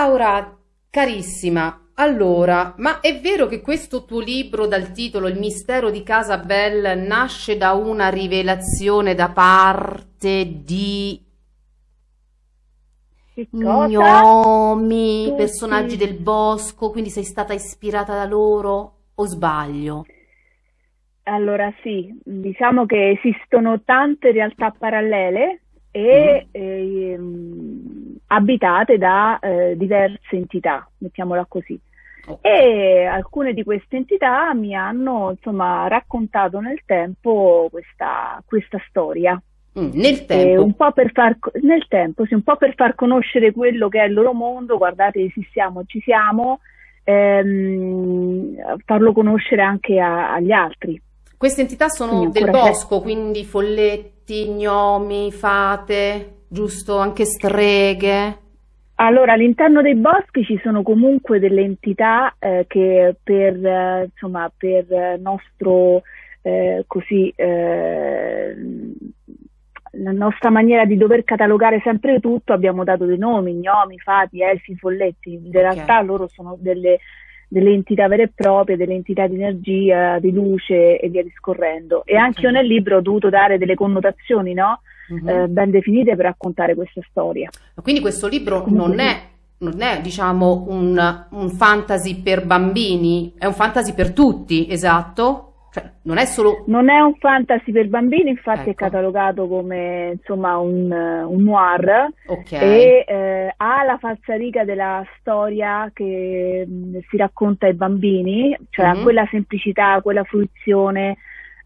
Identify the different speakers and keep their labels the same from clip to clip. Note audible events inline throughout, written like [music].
Speaker 1: Laura, carissima, allora, ma è vero che questo tuo libro dal titolo Il mistero di Casa Bell nasce da una rivelazione da parte di gnomi, personaggi
Speaker 2: Tutti.
Speaker 1: del bosco, quindi sei stata ispirata da loro o sbaglio?
Speaker 2: Allora sì, diciamo che esistono tante realtà parallele
Speaker 1: Mhm.
Speaker 2: e ehm, abitate da eh, diverse entità, mettiamola così. E alcune di queste entità mi hanno, insomma, raccontato nel tempo questa, questa storia.
Speaker 1: Mm, nel
Speaker 2: E un
Speaker 1: tempo.
Speaker 2: po' per far, nel tempo, sì, un po' per far conoscere quello che è il loro mondo, guardate, esistiamo, ci siamo, ehm, farlo conoscere anche a- agli altri.
Speaker 1: Queste entità
Speaker 2: Quindi
Speaker 1: sono del
Speaker 2: ancora c'è.
Speaker 1: bosco, quindi folletti, gnomi, fate, giusto? Anche streghe.
Speaker 2: Allora, all'interno dei boschi ci sono comunque delle entità eh, che per, eh, insomma, per eh, nostro, eh, così, eh, la nostra maniera di dover catalogare sempre tutto, abbiamo dato dei nomi, gnomi, fati, elfi, folletti. In
Speaker 1: Ok.
Speaker 2: realtà loro sono delle, delle entità vere e proprie, delle entità di energia, di luce e via discorrendo. E anche io nel libro ho dovuto dare delle connotazioni, no?
Speaker 1: Mhm.
Speaker 2: eh, ben definite per raccontare questa storia.
Speaker 1: Quindi questo libro non è, non è, diciamo, un, un fantasy per bambini, è un fantasy per tutti, esatto? Cioè, non è solo...
Speaker 2: Non è un fantasy per bambini, infatti è
Speaker 1: Ecco,
Speaker 2: catalogato come insomma un, un noir
Speaker 1: ok,
Speaker 2: e eh, ha la falsariga della storia che mh, si racconta ai bambini, cioè ha
Speaker 1: Mhm.
Speaker 2: quella semplicità, quella fruizione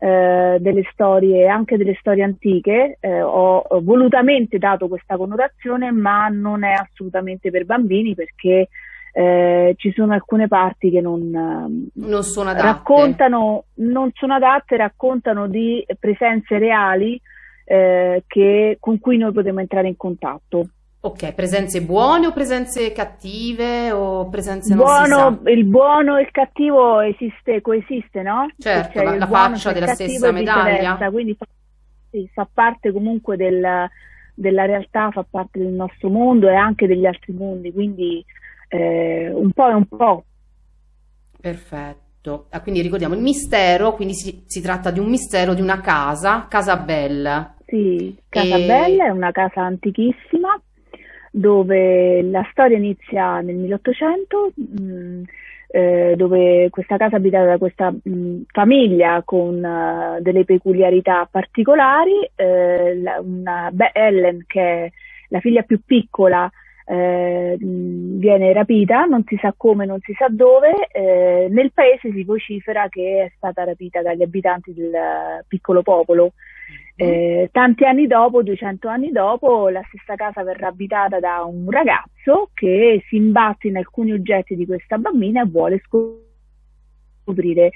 Speaker 2: eh, delle storie, anche delle storie antiche. Eh, ho, ho volutamente dato questa connotazione, ma non è assolutamente per bambini perché eh, ci sono alcune parti che non, ehm,
Speaker 1: non sono adatte.
Speaker 2: raccontano, non sono adatte, raccontano di presenze reali eh, che- con cui noi potremo entrare in contatto.
Speaker 1: Ok, presenze buone o presenze cattive o presenze non si sa?
Speaker 2: buono, il buono e il cattivo esiste, coesiste, no?
Speaker 1: Certo, la, la
Speaker 2: buono,
Speaker 1: faccia della stessa medaglia.
Speaker 2: quindi fa, sì, fa parte comunque del- della realtà, fa parte del nostro mondo e anche degli altri mondi, quindi eh, un po' e un po'.
Speaker 1: Perfetto. Ah, quindi ricordiamo il mistero, quindi si, si tratta di un mistero di una casa, Casa Bella.
Speaker 2: Sì, Casa
Speaker 1: E
Speaker 2: Bella è una casa antichissima dove la storia inizia nel 1800, mh, eh, dove questa casa è abitata da questa mh, famiglia con eh, delle peculiarità particolari. eh, la- una, Be- Ellen, che è la figlia più piccola, eh, mh, viene rapita, non si sa come, non si sa dove. eh, nel paese si vocifera che è stata rapita dagli abitanti del piccolo popolo.
Speaker 1: Mhm.
Speaker 2: Eh, tanti anni dopo, 200 anni dopo, la stessa casa verrà abitata da un ragazzo che si imbatte in alcuni oggetti di questa bambina e vuole scoprire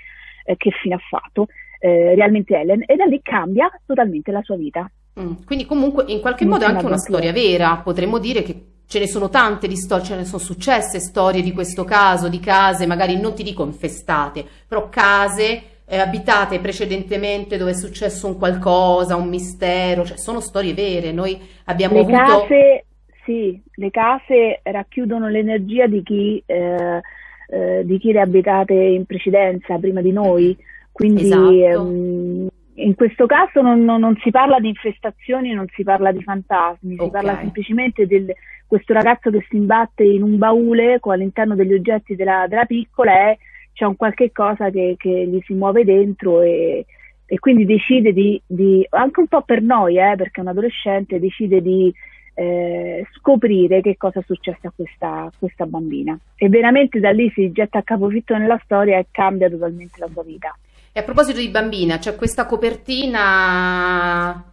Speaker 2: eh, che fine ha fatto eh, realmente Ellen e da lì cambia totalmente la sua vita.
Speaker 1: Mm, Quindi comunque in qualche modo è anche una storia vera, potremmo dire che ce ne sono tante di storie, ce ne sono successe storie di questo caso, di case, magari non ti dico infestate, però case eh, abitate precedentemente dove è successo un qualcosa, un mistero, cioè sono storie vere. Noi abbiamo
Speaker 2: Le
Speaker 1: avuto...
Speaker 2: case, sì, le case racchiudono l'energia di chi, eh, eh, di chi le abitate in precedenza, prima di noi. Quindi
Speaker 1: Esatto,
Speaker 2: ehm, in questo caso non, non- non si parla di infestazioni, non si parla di fantasmi, si parla semplicemente di questo ragazzo che si imbatte in un baule con all'interno degli oggetti della, della piccola e c'è un qualche cosa che, che gli si muove dentro e, e quindi decide di, di- anche un po' per noi, eh, perché è un adolescente, decide di eh, scoprire che cosa è successo a questa, questa bambina. E veramente da lì si getta a capofitto nella storia e cambia totalmente la sua vita.
Speaker 1: E a proposito di bambina, c'è questa copertina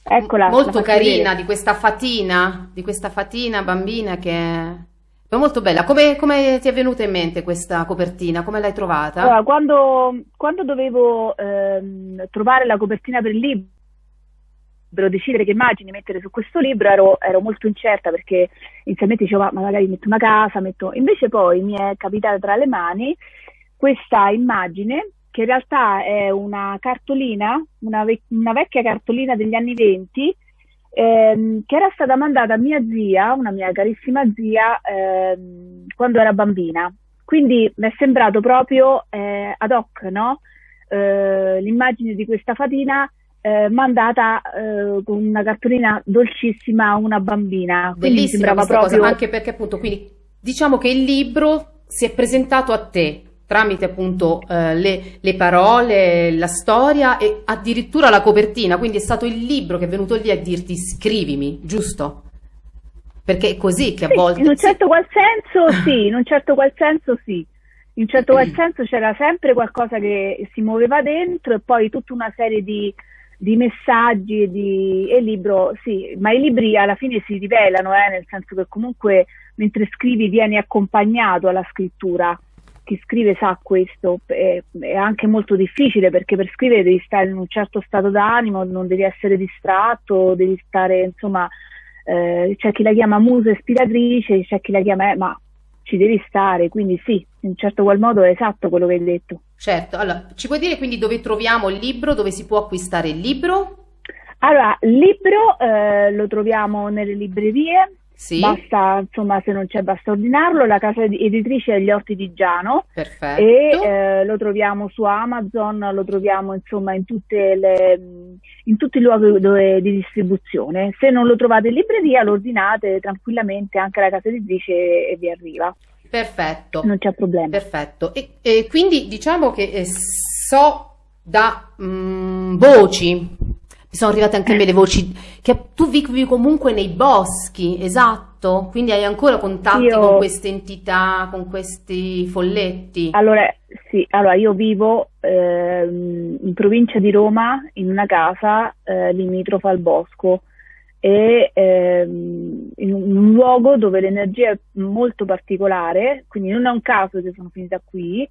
Speaker 2: Eccola, la
Speaker 1: molto carina
Speaker 2: vedere.
Speaker 1: di questa fatina, di questa fatina bambina che è molto bella. Come, come ti è venuta in mente questa copertina? Come l'hai trovata?
Speaker 2: Allora, quando, quando dovevo ehm, trovare la copertina per il libro, decidere che immagini mettere su questo libro, ero, ero molto incerta perché inizialmente dicevo, "Ma magari metto una casa, metto... Invece poi mi è capitata tra le mani questa immagine che in realtà è una cartolina, una, vec- una vecchia cartolina degli anni 20 ehm, che era stata mandata a mia zia, una mia carissima zia, ehm, quando era bambina. Quindi mi è sembrato proprio eh, ad hoc, no? Eh, l'immagine di questa fatina eh, mandata eh, con una cartolina dolcissima a una bambina.
Speaker 1: Quindi Bellissima questa proprio... cosa, anche perché appunto, quindi diciamo che il libro si è presentato a te tramite appunto eh, le, le, parole, la storia e addirittura la copertina, quindi è stato il libro che è venuto lì a dirti scrivimi, giusto? Perché è così che a volte...
Speaker 2: In un certo qual senso [laughs] sì, in un certo qual senso sì. In un certo qual [clears throat] senso c'era sempre qualcosa che si muoveva dentro e poi tutta una serie di, di messaggi di, e libro, sì, ma i libri alla fine si rivelano, eh, nel senso che comunque mentre scrivi vieni accompagnato alla scrittura chi scrive sa questo, è, è, anche molto difficile perché per scrivere devi stare in un certo stato d'animo, non devi essere distratto, devi stare, insomma, eh, c'è chi la chiama musa ispiratrice, c'è chi la chiama, eh, ma ci devi stare, quindi sì, in un certo qual modo è esatto quello che hai detto.
Speaker 1: Certo, allora, ci puoi dire quindi dove troviamo il libro, dove si può acquistare il libro?
Speaker 2: Allora, il libro eh, lo troviamo nelle librerie, sì. Basta, insomma, se non c'è, basta ordinarlo. La casa editrice è Gli Orti di Giano.
Speaker 1: Perfetto.
Speaker 2: E eh, lo troviamo su Amazon, lo troviamo insomma in, le, in tutti i luoghi dove, di distribuzione. Se non lo trovate in libreria, lo ordinate tranquillamente anche alla casa editrice e vi arriva.
Speaker 1: Perfetto.
Speaker 2: Non c'è problema.
Speaker 1: Perfetto. E, e quindi diciamo che eh, so da mh, mm, voci mi sono arrivate anche a me le voci che tu vivi comunque nei boschi, esatto? Quindi hai ancora contatti io... con queste entità, con questi folletti?
Speaker 2: Allora, sì, allora io vivo eh, in provincia di Roma in una casa eh, limitrofa al bosco e ehm, in un luogo dove l'energia è molto particolare, quindi non è un caso che sono finita qui,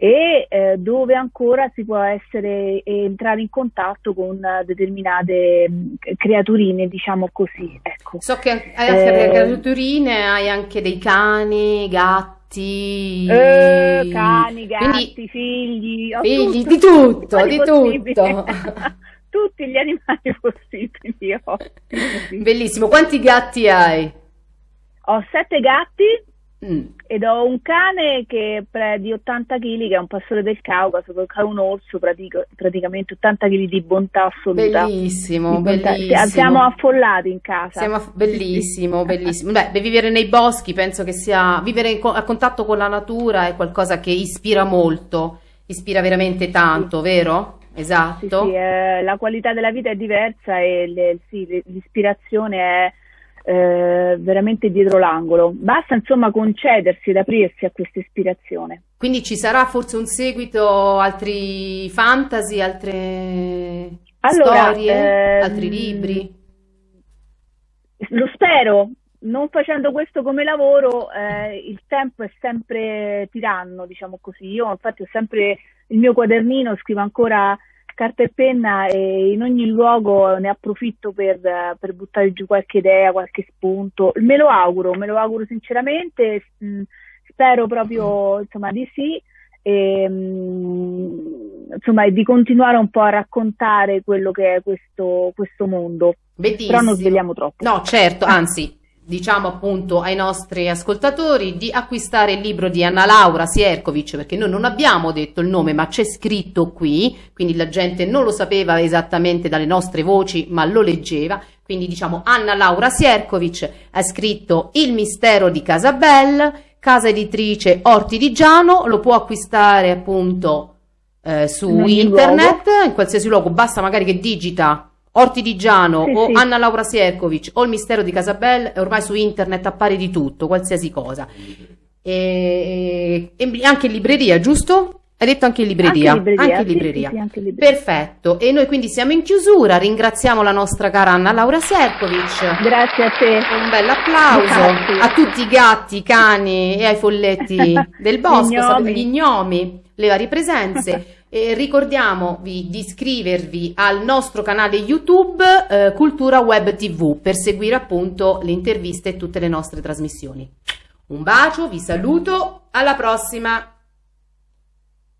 Speaker 2: e eh, dove ancora si può essere entrare in contatto con determinate mh, creaturine, diciamo così. Ecco.
Speaker 1: So che hai anche eh, creaturine, hai anche dei cani, gatti.
Speaker 2: Eh, cani, gatti, Quindi, figli,
Speaker 1: figli tutto, di tutto, di tutto. [laughs]
Speaker 2: Tutti gli animali possibili. Ho.
Speaker 1: Bellissimo, quanti gatti hai?
Speaker 2: Ho sette gatti Mm. Ed ho un cane che è di 80 kg, che è un pastore del Caucaso, che è un orso, pratica, praticamente 80 kg di bontà assoluta.
Speaker 1: Bellissimo, bontà. bellissimo.
Speaker 2: Siamo affollati in casa.
Speaker 1: Siamo aff- bellissimo, bellissimo. Beh, vivere nei boschi penso che sia, vivere co- a contatto con la natura è qualcosa che ispira molto, ispira veramente tanto, sì. vero? Esatto.
Speaker 2: Sì, sì eh, la qualità della vita è diversa e le, sì, l'ispirazione è eh, veramente dietro l'angolo. Basta insomma concedersi ed aprirsi a questa ispirazione.
Speaker 1: Quindi ci sarà forse un seguito, altri fantasy, altre allora, storie, ehm, altri libri?
Speaker 2: Lo spero, non facendo questo come lavoro, eh, il tempo è sempre tiranno, diciamo così. Io infatti ho sempre il mio quadernino, scrivo ancora carta e penna e in ogni luogo ne approfitto per, per buttare giù qualche idea, qualche spunto. Me lo auguro, me lo auguro sinceramente, mm, spero proprio insomma, di sì. E, mm, insomma, di continuare un po' a raccontare quello che è questo, questo mondo.
Speaker 1: Bellissimo.
Speaker 2: Però non svegliamo troppo.
Speaker 1: No, certo, anzi, diciamo appunto ai nostri ascoltatori di acquistare il libro di Anna Laura Sierkovic perché noi non abbiamo detto il nome ma c'è scritto qui quindi la gente non lo sapeva esattamente dalle nostre voci ma lo leggeva quindi diciamo Anna Laura Sierkovic ha scritto Il mistero di Casabel casa editrice Orti di Giano lo può acquistare appunto eh, su in internet luogo. in qualsiasi luogo basta magari che digita Orti di Giano sì, o sì. Anna Laura Sierkovic o il mistero di Casabel, ormai su internet appare di tutto, qualsiasi cosa. E, e anche in libreria, giusto? Hai detto anche in libreria?
Speaker 2: Anche libreria.
Speaker 1: Anche in libreria. Sì, anche libreria. Perfetto. E noi quindi siamo in chiusura. Ringraziamo la nostra cara Anna Laura Serkovic.
Speaker 2: Grazie a te.
Speaker 1: Un bel applauso Grazie. a tutti i gatti, i cani e ai folletti [laughs] del bosco, gli gnomi, gli gnomi le varie presenze. [laughs] E ricordiamovi di iscrivervi al nostro canale YouTube eh, Cultura Web TV per seguire appunto le interviste e tutte le nostre trasmissioni. Un bacio, vi saluto, alla prossima!